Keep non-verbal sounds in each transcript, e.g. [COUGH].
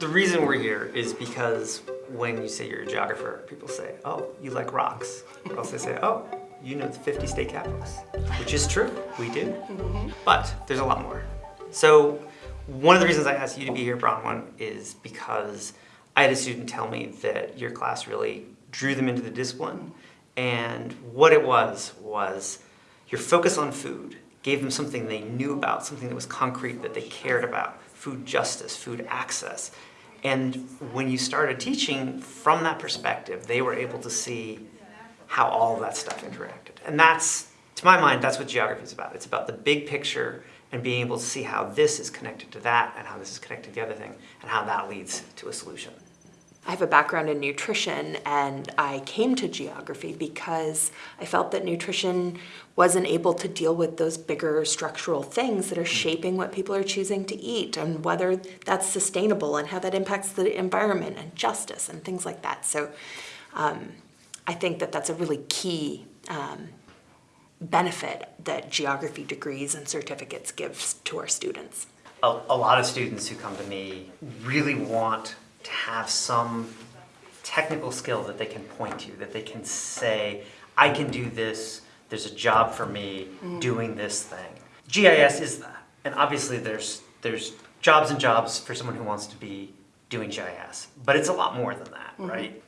The reason we're here is because when you say you're a geographer, people say, oh, you like rocks. Or else they say, oh, you know the 50 state capitals, which is true, we do. Mm-hmm. But there's a lot more. So one of the reasons I asked you to be here, Bronwyn, is because I had a student tell me that your class really drew them into the discipline. And what it was, was your focus on food gave them something they knew about, something that was concrete that they cared about, food justice, food access. And when you started teaching from that perspective, they were able to see how all of that stuff interacted. And that's, to my mind, that's what geography is about. It's about the big picture and being able to see how this is connected to that and how this is connected to the other thing and how that leads to a solution. I have a background in nutrition and I came to geography because I felt that nutrition wasn't able to deal with those bigger structural things that are shaping what people are choosing to eat and whether that's sustainable and how that impacts the environment and justice and things like that. So um, I think that that's a really key um, benefit that geography degrees and certificates gives to our students. A, a lot of students who come to me really want to have some technical skill that they can point to, that they can say, I can do this, there's a job for me mm. doing this thing. GIS is that. And obviously there's, there's jobs and jobs for someone who wants to be doing GIS, but it's a lot more than that, mm-hmm. right?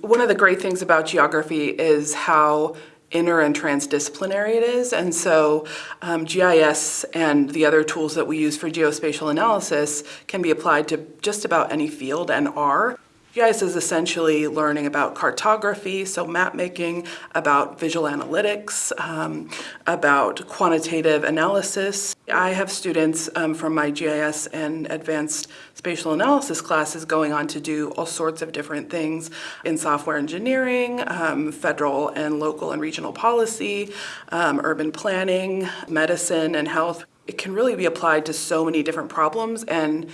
One of the great things about geography is how inter and transdisciplinary it is. And so um, GIS and the other tools that we use for geospatial analysis can be applied to just about any field and are. GIS is essentially learning about cartography, so map making, about visual analytics, um, about quantitative analysis. I have students um, from my GIS and advanced spatial analysis classes going on to do all sorts of different things in software engineering, um, federal and local and regional policy, um, urban planning, medicine and health. It can really be applied to so many different problems and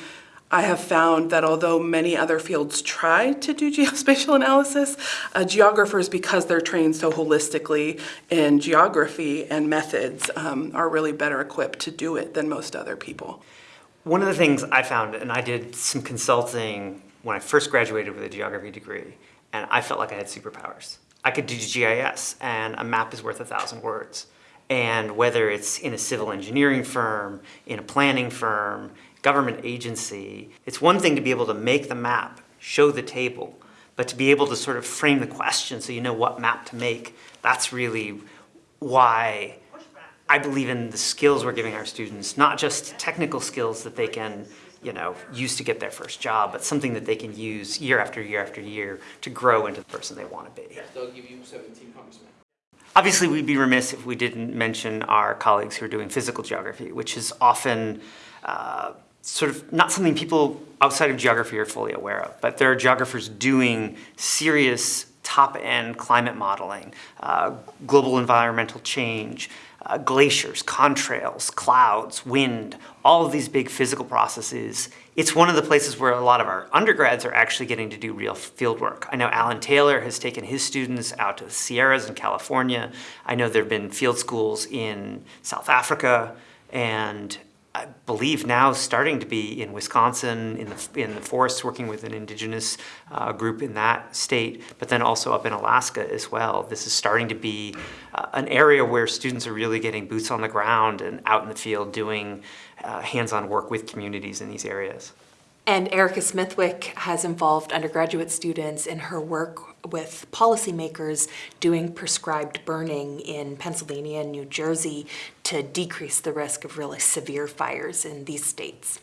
I have found that although many other fields try to do [LAUGHS] geospatial analysis, uh, geographers, because they're trained so holistically in geography and methods, um, are really better equipped to do it than most other people. One of the things I found, and I did some consulting when I first graduated with a geography degree, and I felt like I had superpowers. I could do GIS, and a map is worth a thousand words. And whether it's in a civil engineering firm, in a planning firm, government agency, it's one thing to be able to make the map, show the table, but to be able to sort of frame the question so you know what map to make, that's really why I believe in the skills we're giving our students, not just technical skills that they can you know, use to get their first job, but something that they can use year after year after year to grow into the person they want to be. They'll give you 17 congressmen. Obviously, we'd be remiss if we didn't mention our colleagues who are doing physical geography, which is often uh, sort of not something people outside of geography are fully aware of, but there are geographers doing serious top-end climate modeling, uh, global environmental change, uh, glaciers, contrails, clouds, wind, all of these big physical processes. It's one of the places where a lot of our undergrads are actually getting to do real field work. I know Alan Taylor has taken his students out to the Sierras in California. I know there have been field schools in South Africa and I believe now starting to be in Wisconsin, in the, in the forests, working with an indigenous uh, group in that state, but then also up in Alaska as well. This is starting to be uh, an area where students are really getting boots on the ground and out in the field doing uh, hands-on work with communities in these areas. And Erica Smithwick has involved undergraduate students in her work with policymakers doing prescribed burning in Pennsylvania and New Jersey to decrease the risk of really severe fires in these states.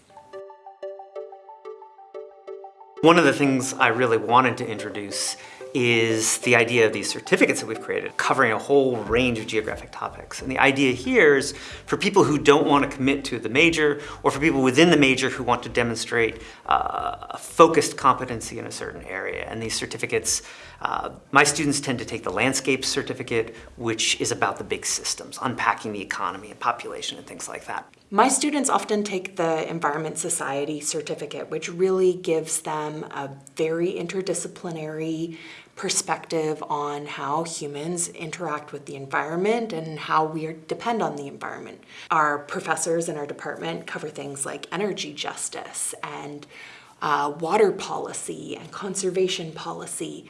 One of the things I really wanted to introduce is the idea of these certificates that we've created, covering a whole range of geographic topics. And the idea here is for people who don't want to commit to the major, or for people within the major who want to demonstrate uh, a focused competency in a certain area. And these certificates, uh, my students tend to take the landscape certificate, which is about the big systems, unpacking the economy and population and things like that. My students often take the Environment Society certificate, which really gives them a very interdisciplinary perspective on how humans interact with the environment and how we depend on the environment. Our professors in our department cover things like energy justice and uh, water policy and conservation policy.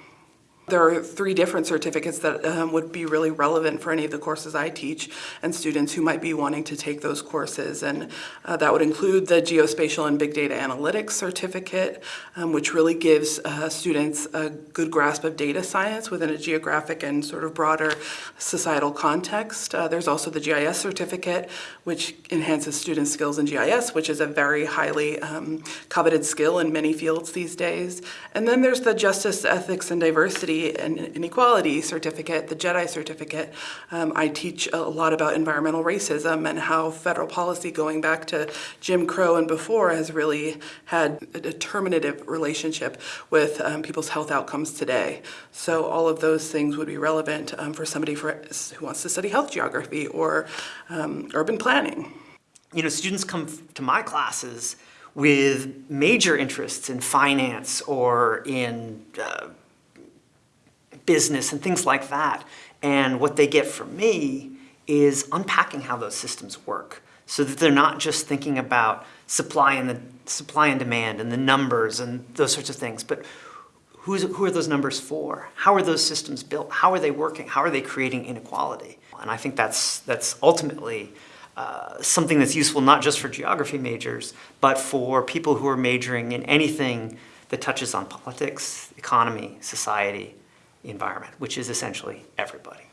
There are three different certificates that um, would be really relevant for any of the courses I teach and students who might be wanting to take those courses. And uh, that would include the Geospatial and Big Data Analytics certificate, um, which really gives uh, students a good grasp of data science within a geographic and sort of broader societal context. Uh, there's also the GIS certificate, which enhances students' skills in GIS, which is a very highly um, coveted skill in many fields these days. And then there's the Justice, Ethics, and Diversity and Inequality certificate, the JEDI certificate. Um, I teach a lot about environmental racism and how federal policy going back to Jim Crow and before has really had a determinative relationship with um, people's health outcomes today. So all of those things would be relevant um, for somebody for, who wants to study health geography or um, urban planning. You know, students come to my classes with major interests in finance or in uh, business and things like that. And what they get from me is unpacking how those systems work so that they're not just thinking about supply and the supply and demand and the numbers and those sorts of things, but who's, who are those numbers for? How are those systems built? How are they working? How are they creating inequality? And I think that's, that's ultimately uh, something that's useful not just for geography majors, but for people who are majoring in anything that touches on politics, economy, society, environment, which is essentially everybody.